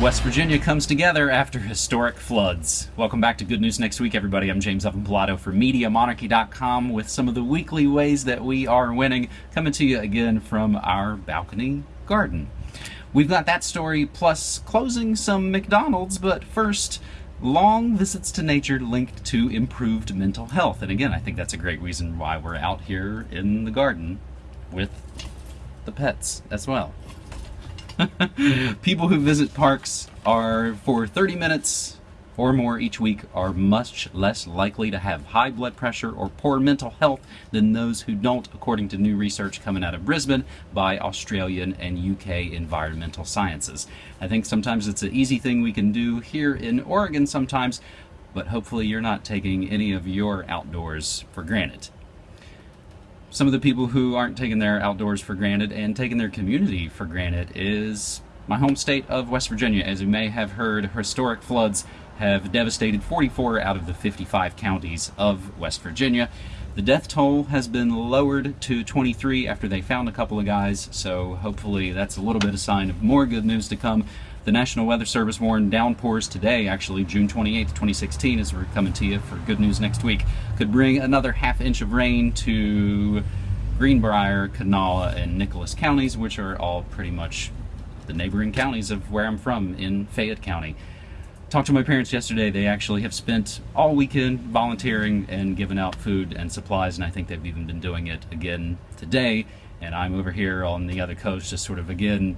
West Virginia comes together after historic floods. Welcome back to Good News Next Week, everybody. I'm James Evan Pilato for MediaMonarchy.com with some of the weekly ways that we are winning, coming to you again from our balcony garden. We've got that story plus closing some McDonald's, but first, long visits to nature linked to improved mental health. And again, I think that's a great reason why we're out here in the garden with the pets as well. People who visit parks are for 30 minutes or more each week are much less likely to have high blood pressure or poor mental health than those who don't, according to new research coming out of Brisbane by Australian and UK Environmental Sciences. I think sometimes it's an easy thing we can do here in Oregon sometimes, but hopefully you're not taking any of your outdoors for granted some of the people who aren't taking their outdoors for granted and taking their community for granted is my home state of West Virginia. As you may have heard, historic floods have devastated 44 out of the 55 counties of West Virginia. The death toll has been lowered to 23 after they found a couple of guys, so hopefully that's a little bit of sign of more good news to come. The National Weather Service warned downpours today, actually June 28, 2016, as we're coming to you for good news next week, could bring another half inch of rain to Greenbrier, Kanawha, and Nicholas counties, which are all pretty much the neighboring counties of where I'm from in Fayette County. Talked to my parents yesterday. They actually have spent all weekend volunteering and giving out food and supplies, and I think they've even been doing it again today. And I'm over here on the other coast, just sort of again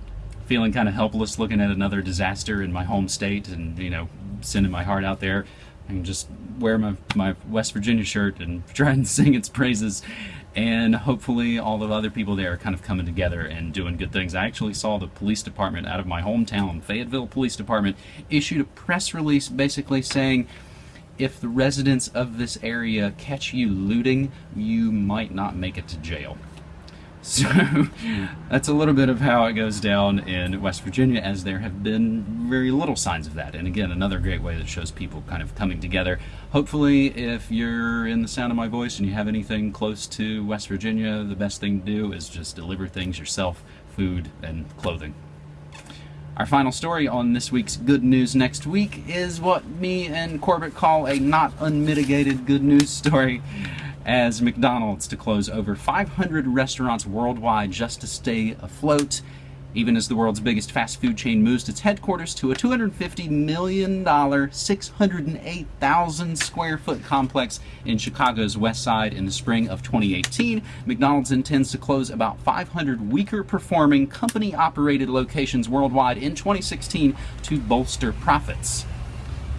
feeling kind of helpless looking at another disaster in my home state and, you know, sending my heart out there. I can just wear my, my West Virginia shirt and try and sing its praises. And hopefully all the other people there are kind of coming together and doing good things. I actually saw the police department out of my hometown, Fayetteville Police Department, issued a press release basically saying, if the residents of this area catch you looting, you might not make it to jail. So that's a little bit of how it goes down in West Virginia as there have been very little signs of that. And again, another great way that shows people kind of coming together. Hopefully, if you're in the sound of my voice and you have anything close to West Virginia, the best thing to do is just deliver things yourself, food and clothing. Our final story on this week's Good News Next Week is what me and Corbett call a not unmitigated good news story as McDonald's to close over 500 restaurants worldwide just to stay afloat, even as the world's biggest fast food chain moves its headquarters to a $250 million, 608,000 square foot complex in Chicago's West Side in the spring of 2018. McDonald's intends to close about 500 weaker performing company operated locations worldwide in 2016 to bolster profits.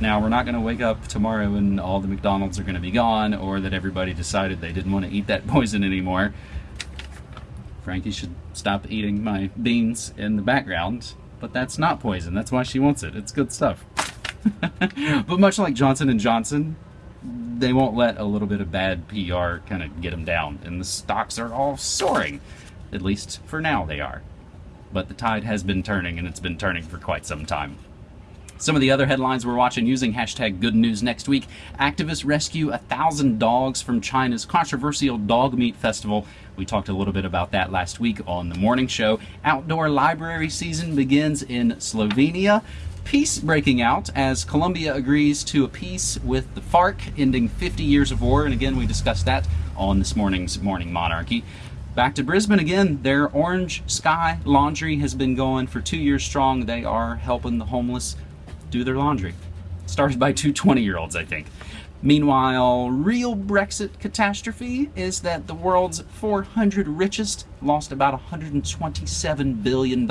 Now, we're not going to wake up tomorrow and all the McDonald's are going to be gone or that everybody decided they didn't want to eat that poison anymore. Frankie should stop eating my beans in the background, but that's not poison. That's why she wants it. It's good stuff. but much like Johnson & Johnson, they won't let a little bit of bad PR kind of get them down, and the stocks are all soaring. At least for now they are. But the tide has been turning, and it's been turning for quite some time. Some of the other headlines we're watching using hashtag good news next week. Activists rescue a thousand dogs from China's controversial dog meat festival. We talked a little bit about that last week on the morning show. Outdoor library season begins in Slovenia. Peace breaking out as Colombia agrees to a peace with the FARC, ending 50 years of war. And again, we discussed that on this morning's Morning Monarchy. Back to Brisbane again. Their Orange Sky Laundry has been going for two years strong. They are helping the homeless do their laundry. Started by two 20 year olds, I think. Meanwhile, real Brexit catastrophe is that the world's 400 richest lost about $127 billion.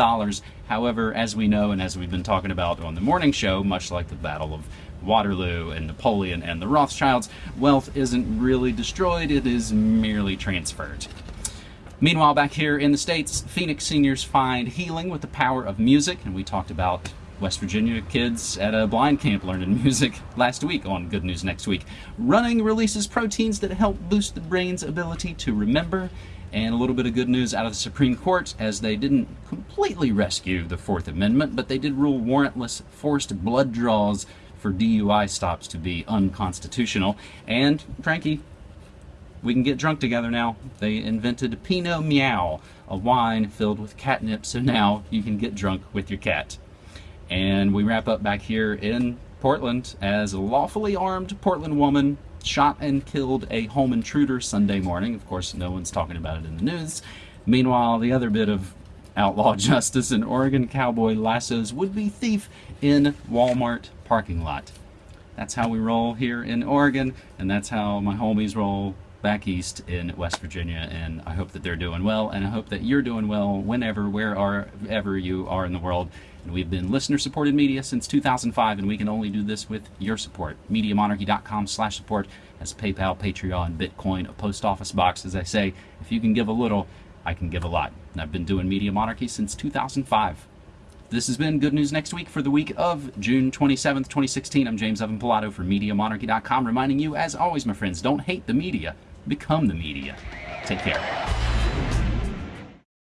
However, as we know and as we've been talking about on the morning show, much like the Battle of Waterloo and Napoleon and the Rothschilds, wealth isn't really destroyed, it is merely transferred. Meanwhile, back here in the States, Phoenix seniors find healing with the power of music, and we talked about West Virginia kids at a blind camp learning music last week on Good News Next Week. Running releases proteins that help boost the brain's ability to remember. And a little bit of good news out of the Supreme Court as they didn't completely rescue the Fourth Amendment, but they did rule warrantless forced blood draws for DUI stops to be unconstitutional. And, Frankie, we can get drunk together now. They invented Pinot Meow, a wine filled with catnip, so now you can get drunk with your cat. And we wrap up back here in Portland as a lawfully armed Portland woman shot and killed a home intruder Sunday morning. Of course, no one's talking about it in the news. Meanwhile, the other bit of outlaw justice in Oregon cowboy lassos would be thief in Walmart parking lot. That's how we roll here in Oregon, and that's how my homies roll back east in West Virginia. And I hope that they're doing well, and I hope that you're doing well whenever, wherever you are in the world. And we've been listener-supported media since 2005, and we can only do this with your support. MediaMonarchy.com/support has PayPal, Patreon, Bitcoin, a post office box. As I say, if you can give a little, I can give a lot. And I've been doing Media Monarchy since 2005. This has been Good News Next Week for the week of June 27th, 2016. I'm James Evan Pilato for MediaMonarchy.com, reminding you, as always, my friends, don't hate the media, become the media. Take care.